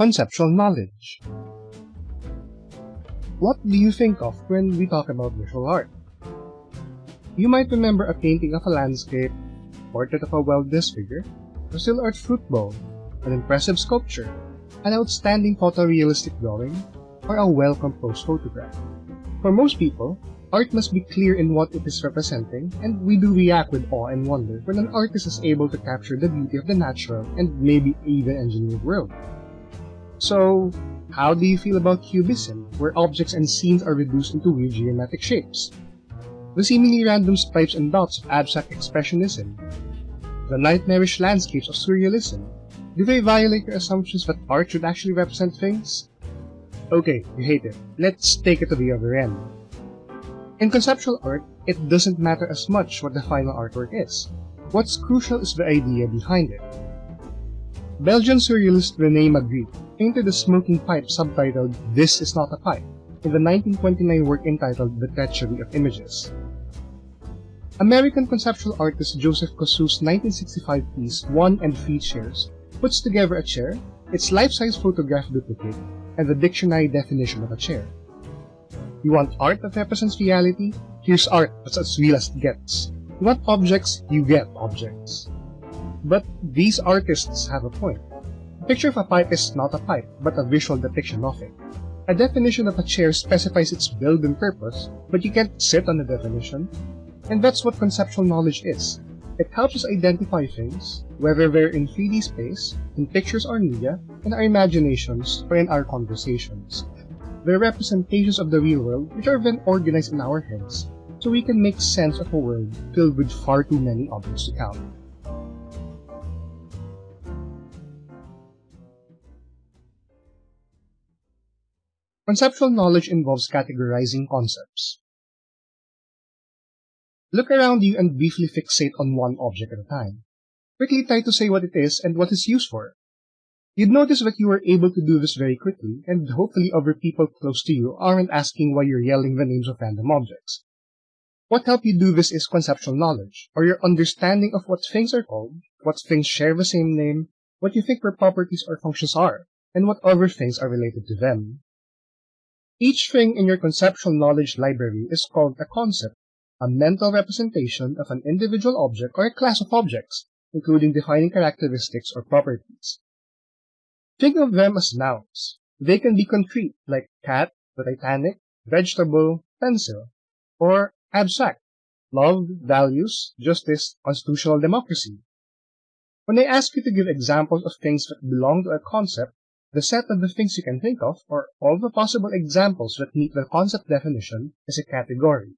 Conceptual knowledge. What do you think of when we talk about visual art? You might remember a painting of a landscape, portrait of a well-dressed figure, still art fruit bowl, an impressive sculpture, an outstanding photorealistic drawing, or a well-composed photograph. For most people, art must be clear in what it is representing, and we do react with awe and wonder when an artist is able to capture the beauty of the natural and maybe even engineered world. So, how do you feel about cubism, where objects and scenes are reduced into weird geometric shapes? The seemingly random stripes and dots of abstract expressionism? The nightmarish landscapes of surrealism? Do they violate your assumptions that art should actually represent things? Okay, you hate it. Let's take it to the other end. In conceptual art, it doesn't matter as much what the final artwork is. What's crucial is the idea behind it. Belgian surrealist René Magritte painted a smoking pipe subtitled This is not a pipe in the 1929 work entitled The Treachery of Images. American conceptual artist Joseph Kosuth's 1965 piece One and Three Chairs puts together a chair, its life-size photograph duplicate, and the dictionary definition of a chair. You want art that represents reality? Here's art that's as real as it gets. You want objects? You get objects. But these artists have a point. Picture of a pipe is not a pipe, but a visual depiction of it. A definition of a chair specifies its build and purpose, but you can't sit on the definition. And that's what conceptual knowledge is. It helps us identify things, whether they're in 3D space, in pictures or media, in our imaginations, or in our conversations. They're representations of the real world which are then organized in our heads, so we can make sense of a world filled with far too many objects to count. Conceptual knowledge involves categorizing concepts. Look around you and briefly fixate on one object at a time. Quickly try to say what it is and what it's used for. You'd notice that you were able to do this very quickly, and hopefully other people close to you aren't asking why you're yelling the names of random objects. What helped you do this is conceptual knowledge, or your understanding of what things are called, what things share the same name, what you think their properties or functions are, and what other things are related to them. Each thing in your conceptual knowledge library is called a concept a mental representation of an individual object or a class of objects, including defining characteristics or properties. Think of them as nouns. They can be concrete, like cat, the Titanic, vegetable, pencil, or abstract, love, values, justice, constitutional democracy. When I ask you to give examples of things that belong to a concept, the set of the things you can think of, or all the possible examples that meet the concept definition, is a category.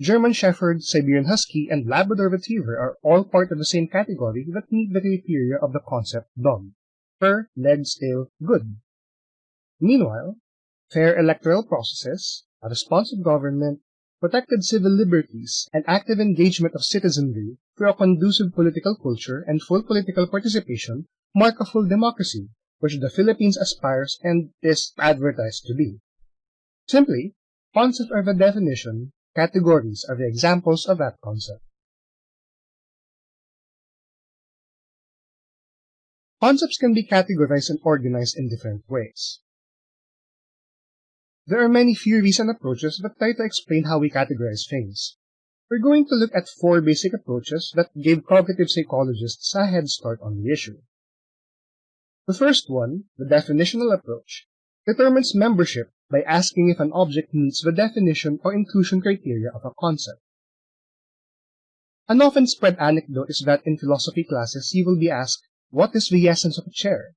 German Shepherd, Siberian Husky, and Labrador Retriever are all part of the same category that meet the criteria of the concept dog. Fur, legs, tail, good. Meanwhile, fair electoral processes, a responsive government, protected civil liberties, and active engagement of citizenry through a conducive political culture and full political participation mark a full democracy, which the Philippines aspires and is advertised to be. Simply, concepts are the definition Categories are the examples of that concept. Concepts can be categorized and organized in different ways. There are many theories and approaches that try to explain how we categorize things. We're going to look at four basic approaches that gave cognitive psychologists a head start on the issue. The first one, the definitional approach, determines membership by asking if an object meets the definition or inclusion criteria of a concept. An often spread anecdote is that in philosophy classes you will be asked, what is the essence of a chair?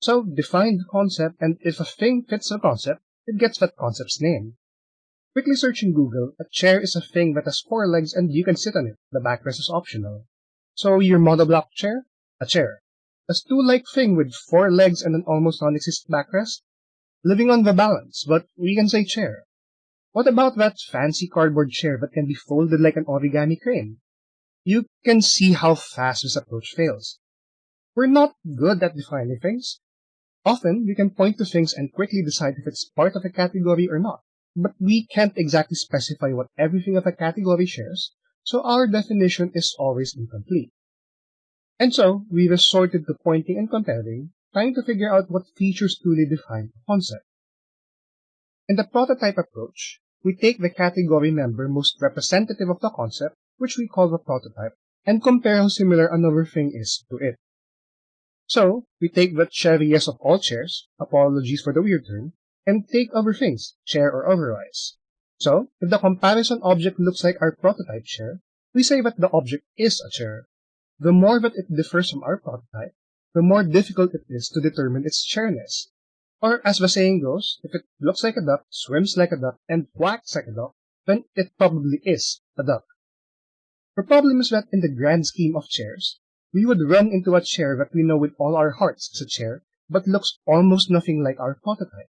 So define the concept and if a thing fits the concept, it gets that concept's name. Quickly search in Google, a chair is a thing that has four legs and you can sit on it. The backrest is optional. So your monoblock chair? A chair. A stool-like thing with four legs and an almost non-existent backrest? living on the balance, but we can say chair. What about that fancy cardboard chair that can be folded like an origami crane? You can see how fast this approach fails. We're not good at defining things. Often, we can point to things and quickly decide if it's part of a category or not, but we can't exactly specify what everything of a category shares, so our definition is always incomplete. And so, we resorted to pointing and comparing trying to figure out what features truly define a concept. In the prototype approach, we take the category member most representative of the concept, which we call the prototype, and compare how similar another thing is to it. So, we take the chairiest of all chairs, apologies for the weird term, and take other things, chair or otherwise. So, if the comparison object looks like our prototype chair, we say that the object is a chair. The more that it differs from our prototype, the more difficult it is to determine its chairness. Or, as the saying goes, if it looks like a duck, swims like a duck, and quacks like a duck, then it probably is a duck. The problem is that in the grand scheme of chairs, we would run into a chair that we know with all our hearts is a chair, but looks almost nothing like our prototype.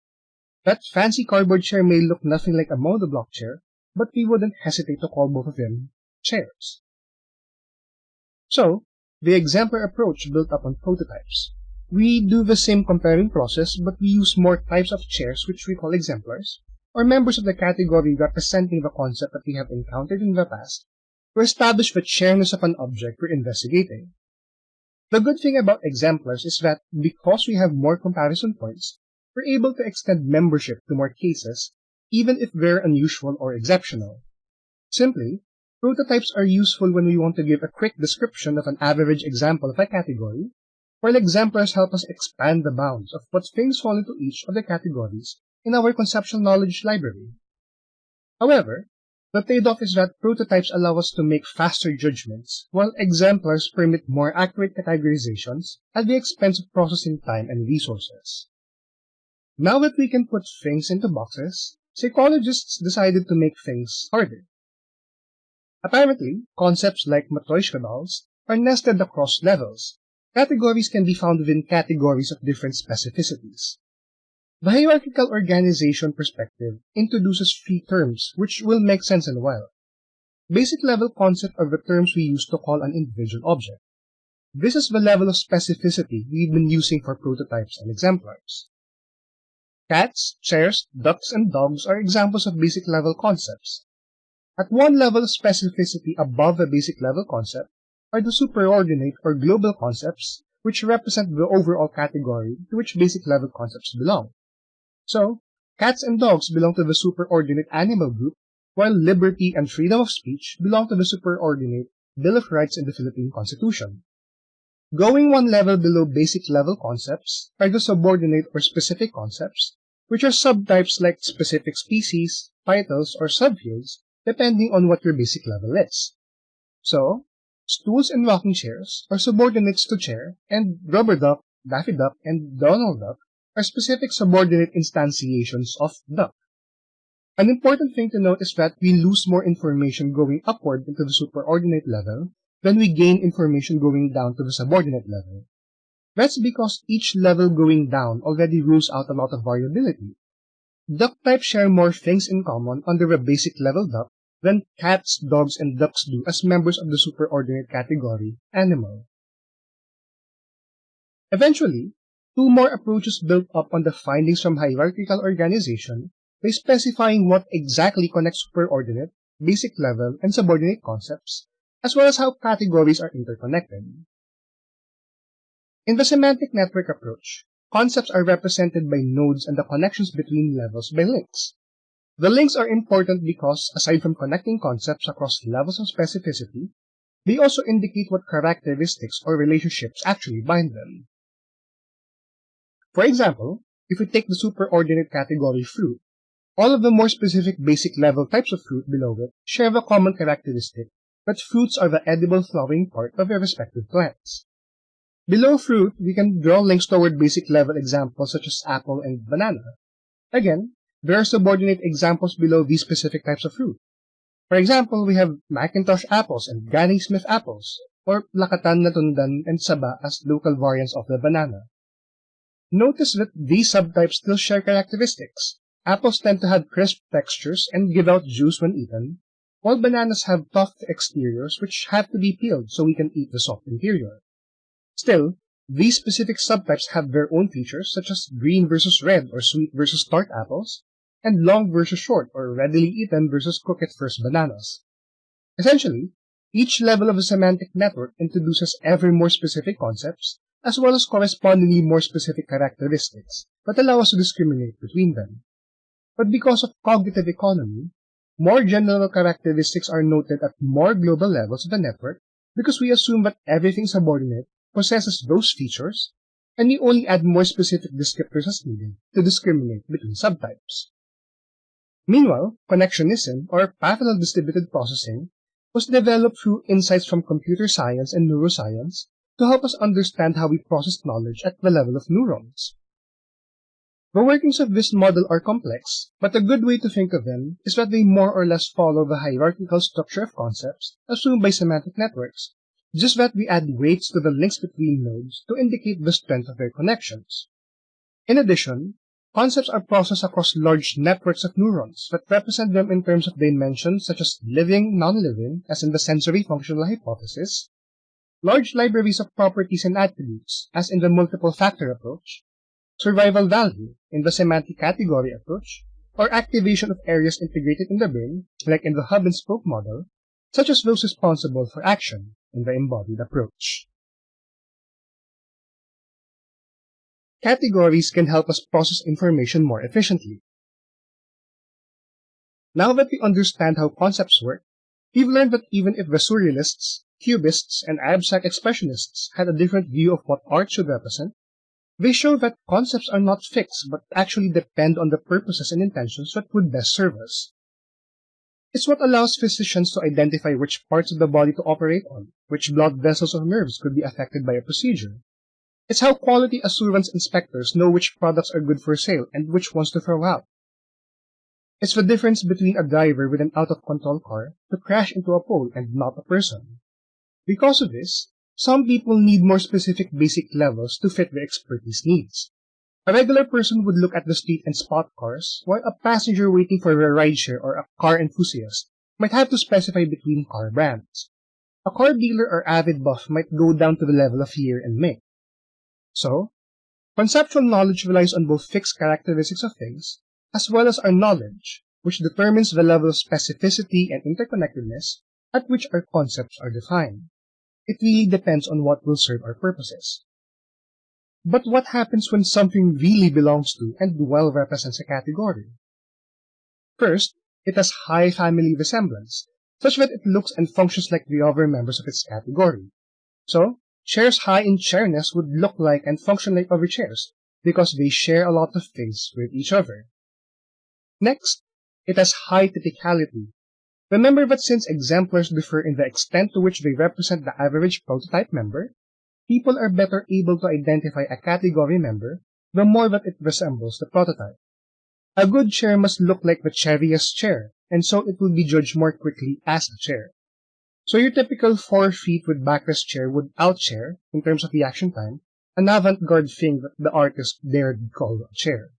That fancy cardboard chair may look nothing like a monoblock chair, but we wouldn't hesitate to call both of them chairs. So, the exemplar approach built up on prototypes. We do the same comparing process, but we use more types of chairs which we call exemplars, or members of the category representing the concept that we have encountered in the past, to establish the chairness of an object we're investigating. The good thing about exemplars is that because we have more comparison points, we're able to extend membership to more cases, even if they're unusual or exceptional. Simply, prototypes are useful when we want to give a quick description of an average example of a category, while exemplars help us expand the bounds of what things fall into each of the categories in our conceptual knowledge library. However, the trade-off is that prototypes allow us to make faster judgments, while exemplars permit more accurate categorizations at the expense of processing time and resources. Now that we can put things into boxes, psychologists decided to make things harder. Apparently, concepts like Matryoshka dolls are nested across levels. Categories can be found within categories of different specificities. The hierarchical organization perspective introduces three terms, which will make sense in a while. Basic level concept are the terms we use to call an individual object. This is the level of specificity we've been using for prototypes and exemplars. Cats, chairs, ducks, and dogs are examples of basic level concepts. At one level of specificity above the basic level concept are the superordinate or global concepts, which represent the overall category to which basic level concepts belong. So, cats and dogs belong to the superordinate animal group, while liberty and freedom of speech belong to the superordinate Bill of Rights in the Philippine Constitution. Going one level below basic level concepts are the subordinate or specific concepts, which are subtypes like specific species, titles, or subfields, depending on what your basic level is. So, stools and rocking chairs are subordinates to chair, and rubber duck, daffy duck, and Donald duck are specific subordinate instantiations of duck. An important thing to note is that we lose more information going upward into the superordinate level than we gain information going down to the subordinate level. That's because each level going down already rules out a lot of variability. Duck types share more things in common under a basic level duck than cats, dogs, and ducks do as members of the superordinate category, animal. Eventually, two more approaches built up on the findings from hierarchical organization by specifying what exactly connects superordinate, basic level, and subordinate concepts as well as how categories are interconnected. In the semantic network approach, concepts are represented by nodes and the connections between levels by links. The links are important because, aside from connecting concepts across levels of specificity, they also indicate what characteristics or relationships actually bind them. For example, if we take the superordinate category fruit, all of the more specific basic level types of fruit below it share a common characteristic that fruits are the edible flowering part of their respective plants. Below fruit, we can draw links toward basic level examples such as apple and banana. Again, there are subordinate examples below these specific types of fruit. For example, we have McIntosh apples and Granny Smith apples, or Lakatan Latundan and Saba as local variants of the banana. Notice that these subtypes still share characteristics. Apples tend to have crisp textures and give out juice when eaten, while bananas have tough exteriors which have to be peeled so we can eat the soft interior. Still, these specific subtypes have their own features such as green versus red or sweet versus tart apples, and long versus short or readily eaten versus cook at first bananas. Essentially, each level of a semantic network introduces ever more specific concepts as well as correspondingly more specific characteristics that allow us to discriminate between them. But because of cognitive economy, more general characteristics are noted at more global levels of the network because we assume that everything subordinate possesses those features, and we only add more specific descriptors as needed to discriminate between subtypes. Meanwhile, connectionism, or parallel distributed processing, was developed through insights from computer science and neuroscience to help us understand how we process knowledge at the level of neurons. The workings of this model are complex, but a good way to think of them is that they more or less follow the hierarchical structure of concepts assumed by semantic networks, just that we add weights to the links between nodes to indicate the strength of their connections. In addition, concepts are processed across large networks of neurons that represent them in terms of dimensions such as living, non-living, as in the sensory functional hypothesis, large libraries of properties and attributes, as in the multiple factor approach, survival value in the semantic category approach, or activation of areas integrated in the brain, like in the hub and spoke model, such as those responsible for action in the embodied approach. Categories can help us process information more efficiently. Now that we understand how concepts work, we've learned that even if the surrealists, cubists, and abstract expressionists had a different view of what art should represent, they show that concepts are not fixed but actually depend on the purposes and intentions that would best serve us. It's what allows physicians to identify which parts of the body to operate on, which blood vessels or nerves could be affected by a procedure. It's how quality assurance inspectors know which products are good for sale and which ones to throw out. It's the difference between a driver with an out-of-control car to crash into a pole and not a person. Because of this, some people need more specific basic levels to fit their expertise needs. A regular person would look at the street and spot cars, while a passenger waiting for a rideshare or a car enthusiast might have to specify between car brands. A car dealer or avid buff might go down to the level of year and make. So, conceptual knowledge relies on both fixed characteristics of things, as well as our knowledge, which determines the level of specificity and interconnectedness at which our concepts are defined. It really depends on what will serve our purposes. But what happens when something really belongs to and well represents a category? First, it has high family resemblance, such that it looks and functions like the other members of its category. So, chairs high in chairness would look like and function like other chairs, because they share a lot of things with each other. Next, it has high typicality, Remember that since exemplars differ in the extent to which they represent the average prototype member, people are better able to identify a category member the more that it resembles the prototype. A good chair must look like the chairiest chair, and so it will be judged more quickly as a chair. So your typical four feet with backrest chair would outchair, in terms of reaction time, an avant-garde thing that the artist dared call a chair.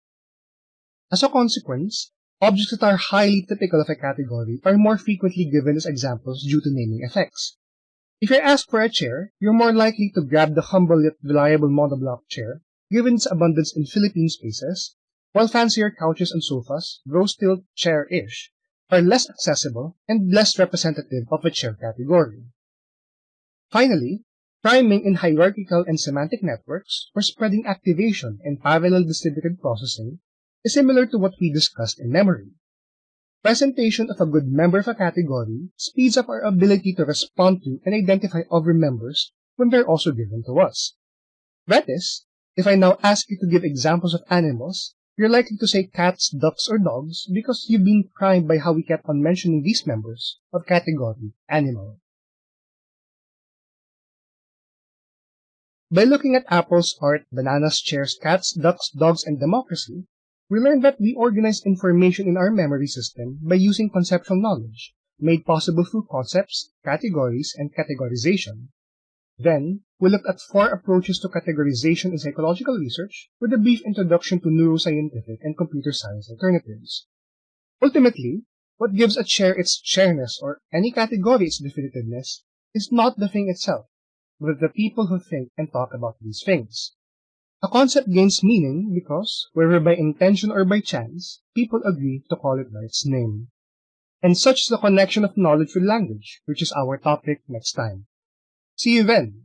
As a consequence, Objects that are highly typical of a category are more frequently given as examples due to naming effects. If you're asked for a chair, you're more likely to grab the humble yet reliable monoblock chair, given its abundance in Philippine spaces, while fancier couches and sofas, though still chair-ish, are less accessible and less representative of a chair category. Finally, priming in hierarchical and semantic networks, or spreading activation in parallel distributed processing, is similar to what we discussed in memory. Presentation of a good member of a category speeds up our ability to respond to and identify other members when they're also given to us. That is, if I now ask you to give examples of animals, you're likely to say cats, ducks, or dogs because you've been primed by how we kept on mentioning these members of category animal. By looking at apples, art, bananas, chairs, cats, ducks, dogs, and democracy, we learned that we organize information in our memory system by using conceptual knowledge, made possible through concepts, categories, and categorization. Then, we looked at four approaches to categorization in psychological research with a brief introduction to neuroscientific and computer science alternatives. Ultimately, what gives a chair its chairness or any category its definitiveness is not the thing itself, but the people who think and talk about these things. A concept gains meaning because, whether by intention or by chance, people agree to call it by its name. And such is the connection of knowledge with language, which is our topic next time. See you then!